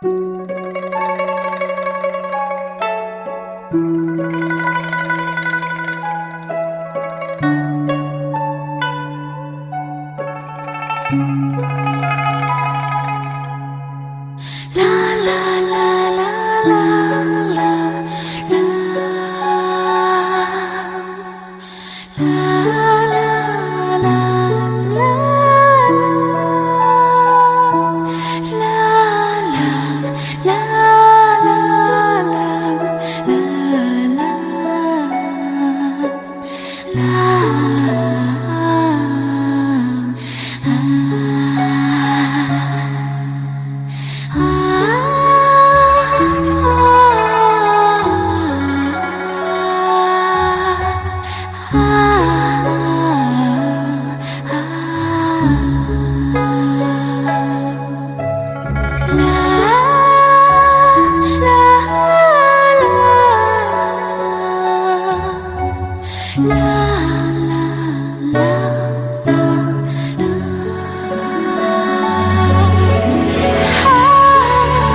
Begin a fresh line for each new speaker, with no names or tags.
啦啦啦啦啦啦啦啦。啊。染